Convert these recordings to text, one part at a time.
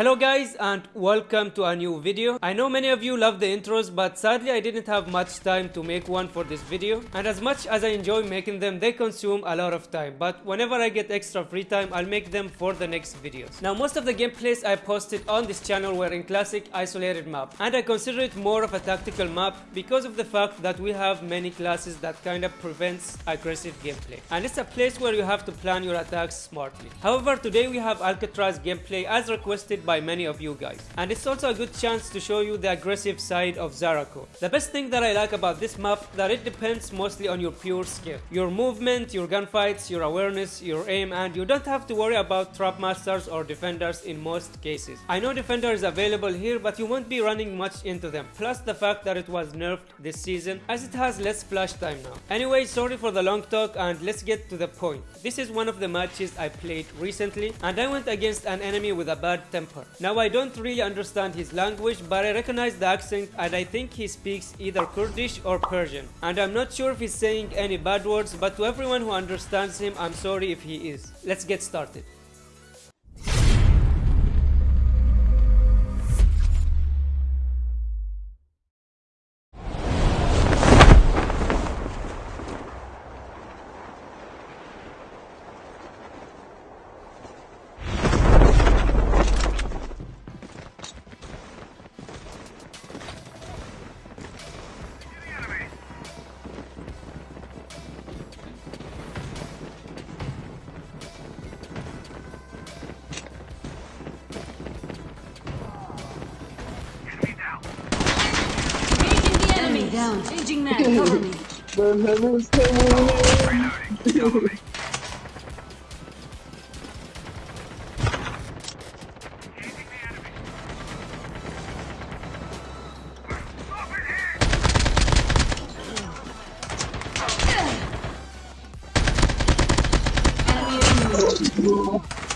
Hello guys and welcome to a new video. I know many of you love the intros but sadly I didn't have much time to make one for this video and as much as I enjoy making them they consume a lot of time but whenever I get extra free time I'll make them for the next videos. Now most of the gameplays I posted on this channel were in classic isolated map and I consider it more of a tactical map because of the fact that we have many classes that kind of prevents aggressive gameplay and it's a place where you have to plan your attacks smartly. However today we have Alcatraz gameplay as requested by many of you guys. And it's also a good chance to show you the aggressive side of Zaraco. The best thing that I like about this map that it depends mostly on your pure skill. Your movement, your gunfights, your awareness, your aim and you don't have to worry about trap masters or defenders in most cases. I know defender is available here but you won't be running much into them. Plus the fact that it was nerfed this season as it has less flash time now. Anyway sorry for the long talk and let's get to the point. This is one of the matches I played recently and I went against an enemy with a bad temper now I don't really understand his language but I recognize the accent and I think he speaks either Kurdish or Persian. And I'm not sure if he's saying any bad words but to everyone who understands him I'm sorry if he is. Let's get started. Down. Changing mag, cover me. Enemy eliminated. Baba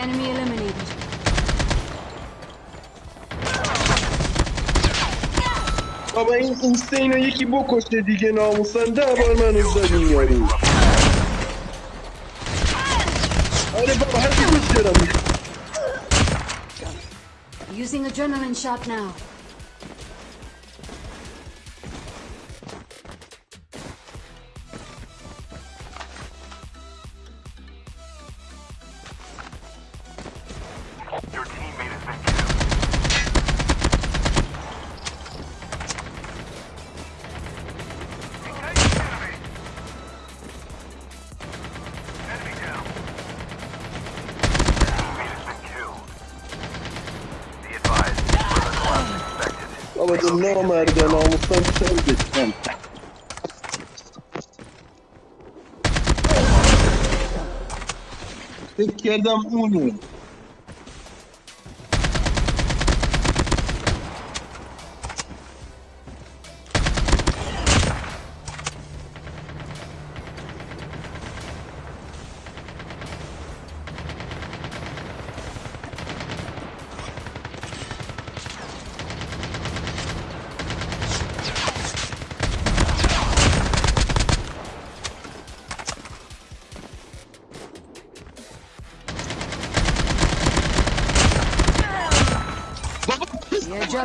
Enemy eliminated. Baba این اینستین یکی بکشه دیگه ناموسن ده بار من زدیم یارو آره بابا هر کی کش دارم Using adrenaline shot now. Alamadın ne o merdiven almışsan sen geçsen. Tek yerden umuyorum.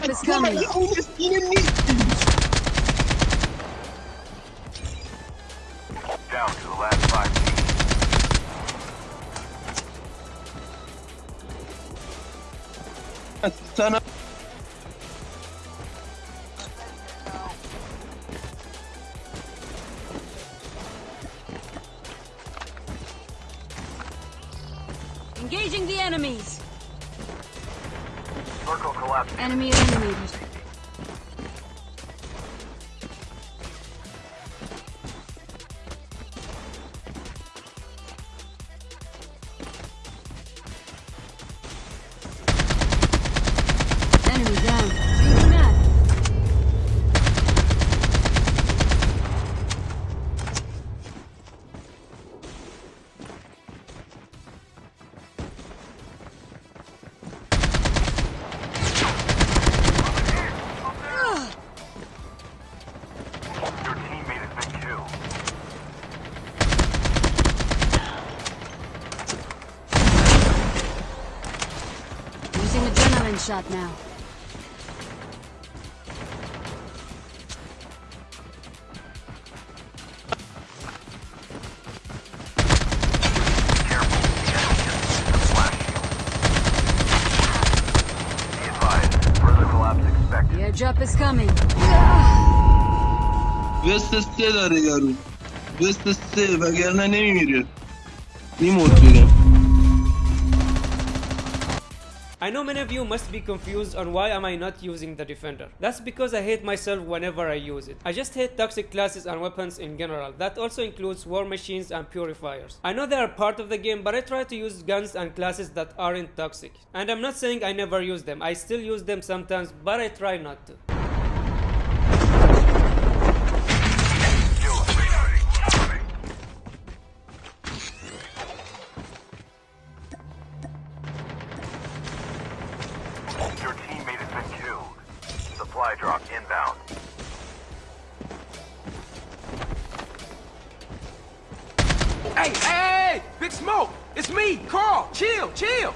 Pis The airdrop is coming. ya o yine ne Down to the last five teams. Sana Enemy eliminated. Adrenaline shot now. Careful. The enemy has used the flash shield. Be advised. Further collapse expected. The airdrop is I know many of you must be confused on why am I not using the defender. That's because I hate myself whenever I use it. I just hate toxic classes and weapons in general. That also includes war machines and purifiers. I know they are part of the game, but I try to use guns and classes that aren't toxic. And I'm not saying I never use them. I still use them sometimes, but I try not to. Your teammate has been killed. Supply drop inbound. Hey, hey, hey, Big Smoke! It's me, Carl! Chill, chill!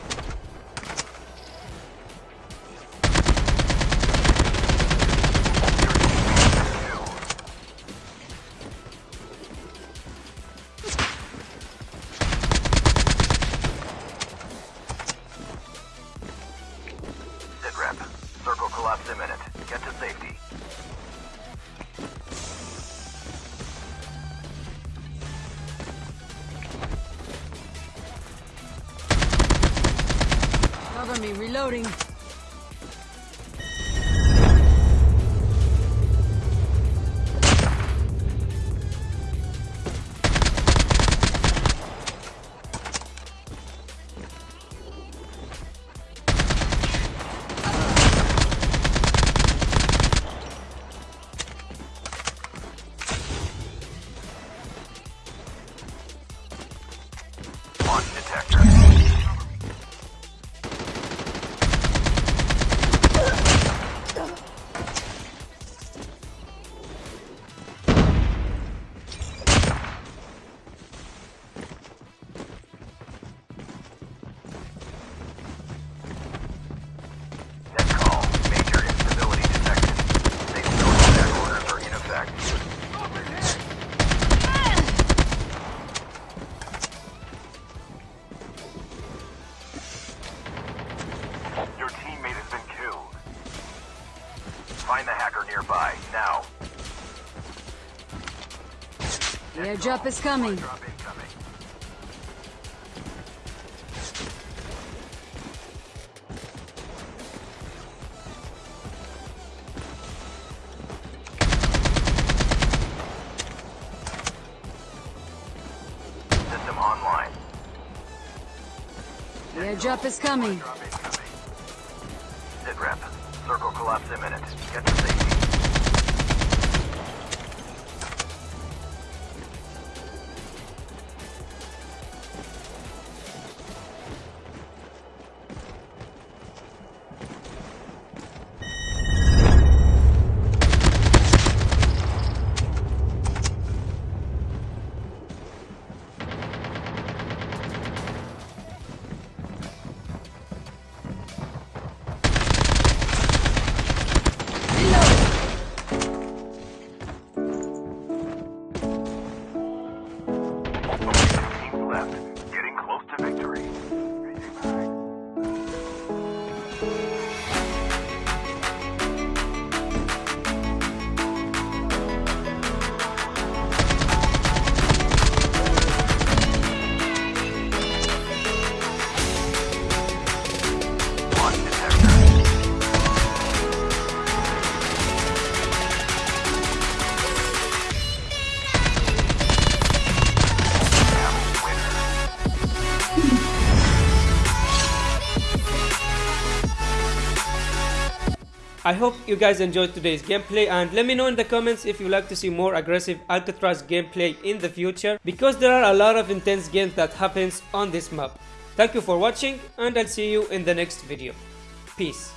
Cover me, reloading. Nearby, now. Airdrop is coming. Drop incoming. System online. The airdrop is coming. Drop incoming. Sit rep. Circle collapse imminent. Get to safety. I hope you guys enjoyed today's gameplay and let me know in the comments if you'd like to see more aggressive Alcatraz gameplay in the future because there are a lot of intense games that happens on this map. Thank you for watching and I'll see you in the next video. Peace.